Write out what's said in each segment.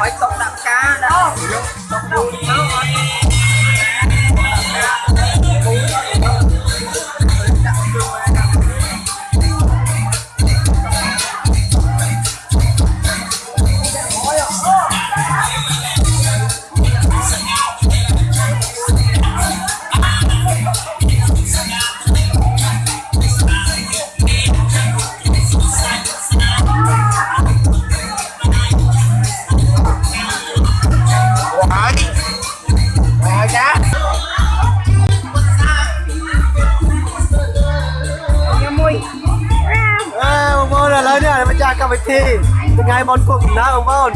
mấy tóc đạm cá đã tóc đuôi nó ngay Bon kau kena ông Bon.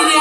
ini